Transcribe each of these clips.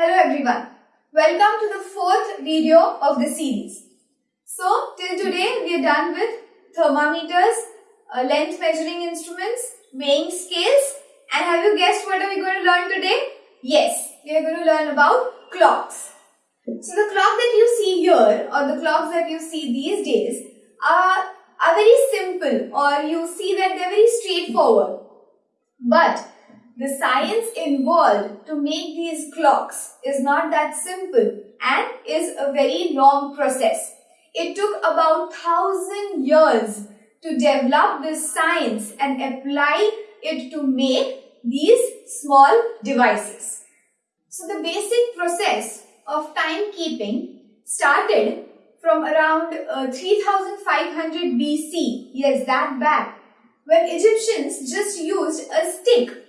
Hello everyone. Welcome to the fourth video of the series. So till today we are done with thermometers, uh, length measuring instruments, weighing scales and have you guessed what are we going to learn today? Yes, we are going to learn about clocks. So the clock that you see here or the clocks that you see these days are, are very simple or you see that they are very straightforward. But the science involved to make these clocks is not that simple and is a very long process. It took about thousand years to develop this science and apply it to make these small devices. So the basic process of timekeeping started from around uh, 3500 BC, yes that back, when Egyptians just used a stick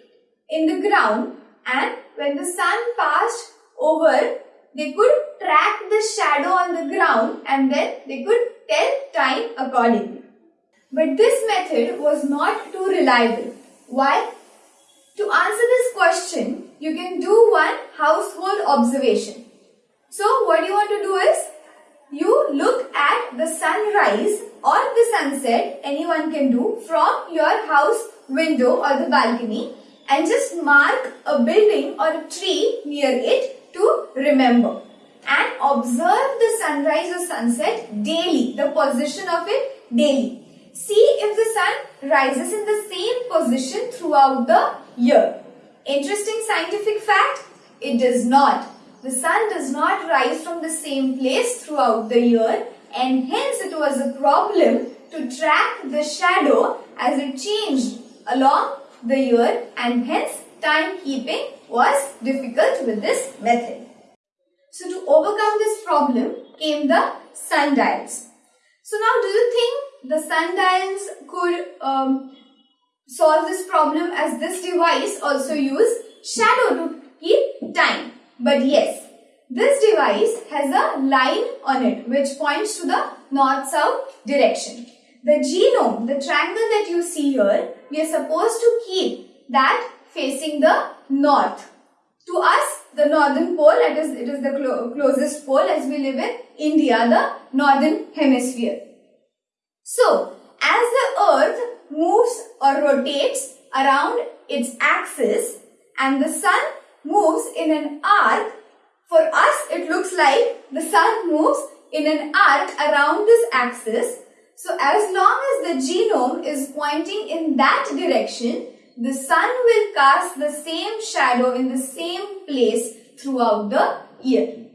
in the ground and when the sun passed over, they could track the shadow on the ground and then they could tell time accordingly. But this method was not too reliable. Why? To answer this question, you can do one household observation. So what you want to do is, you look at the sunrise or the sunset, anyone can do, from your house window or the balcony and just mark a building or a tree near it to remember. And observe the sunrise or sunset daily, the position of it daily. See if the sun rises in the same position throughout the year. Interesting scientific fact? It does not. The sun does not rise from the same place throughout the year and hence it was a problem to track the shadow as it changed along the year and hence timekeeping was difficult with this method. So to overcome this problem came the sundials. So now do you think the sundials could um, solve this problem as this device also use shadow to keep time? But yes, this device has a line on it which points to the north-south direction. The genome, the triangle that you see here, we are supposed to keep that facing the north. To us, the northern pole, it is, it is the clo closest pole as we live in India, the northern hemisphere. So, as the earth moves or rotates around its axis and the sun moves in an arc, for us it looks like the sun moves in an arc around this axis so as long as the genome is pointing in that direction, the sun will cast the same shadow in the same place throughout the year.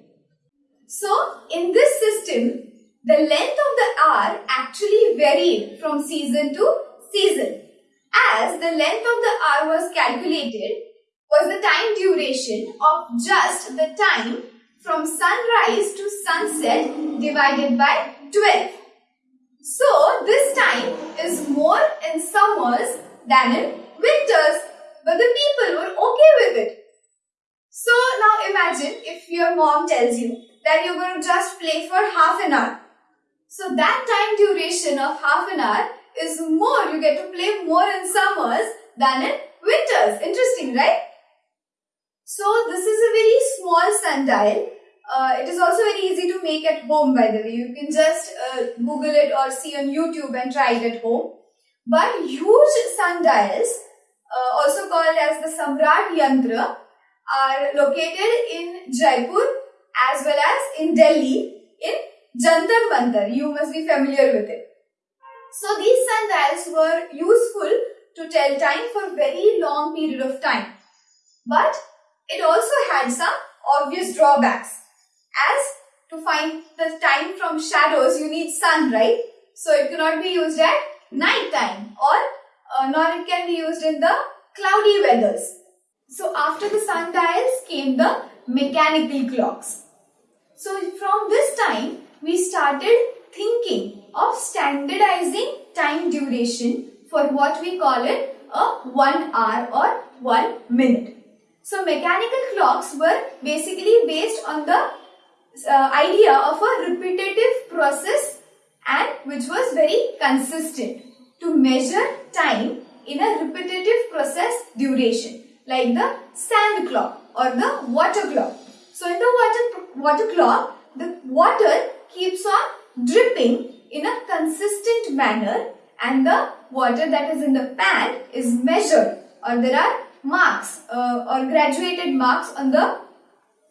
So in this system, the length of the hour actually varied from season to season. As the length of the hour was calculated was the time duration of just the time from sunrise to sunset divided by 12. So this time is more in summers than in winters. But the people were okay with it. So now imagine if your mom tells you that you're going to just play for half an hour. So that time duration of half an hour is more. You get to play more in summers than in winters. Interesting, right? So this is a very small sundial uh, it is also very easy to make at home by the way. You can just uh, Google it or see on YouTube and try it at home. But huge sundials, uh, also called as the Samrat Yantra, are located in Jaipur as well as in Delhi in Jantar Mantar. You must be familiar with it. So these sundials were useful to tell time for a very long period of time. But it also had some obvious drawbacks as to find the time from shadows you need sun right? So it cannot be used at night time or uh, nor it can be used in the cloudy weathers. So after the sundials came the mechanical clocks. So from this time we started thinking of standardizing time duration for what we call it a 1 hour or 1 minute. So mechanical clocks were basically based on the uh, idea of a repetitive process and which was very consistent to measure time in a repetitive process duration like the sand clock or the water clock. So in the water, water clock, the water keeps on dripping in a consistent manner and the water that is in the pan is measured or there are marks uh, or graduated marks on the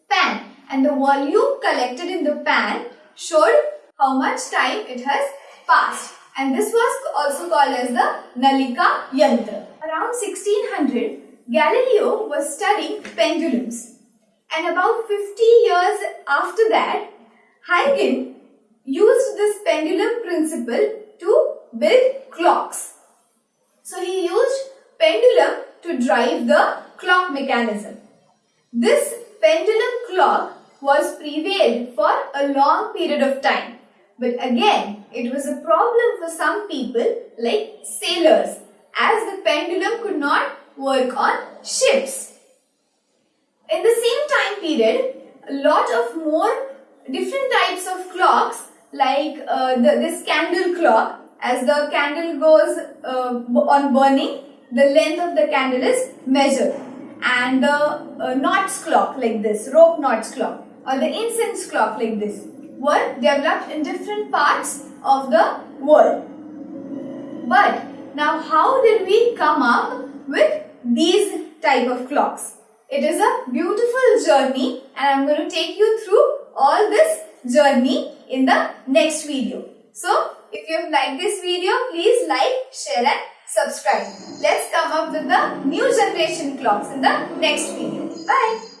pan and the volume collected in the pan showed how much time it has passed and this was also called as the Nalika Yantra. Around 1600, Galileo was studying pendulums and about 50 years after that, Huygens used this pendulum principle to build clocks. So he used pendulum to drive the clock mechanism. This pendulum clock was prevailed for a long period of time. But again, it was a problem for some people like sailors as the pendulum could not work on ships. In the same time period, a lot of more different types of clocks like uh, the, this candle clock as the candle goes uh, on burning the length of the candle is measured and the uh, knots clock like this rope knots clock or the incense clock like this were developed in different parts of the world. But now how did we come up with these type of clocks? It is a beautiful journey and i'm going to take you through all this journey in the next video. So if you have liked this video, please like, share and subscribe. Let's come up with the new generation clocks in the next video. Bye.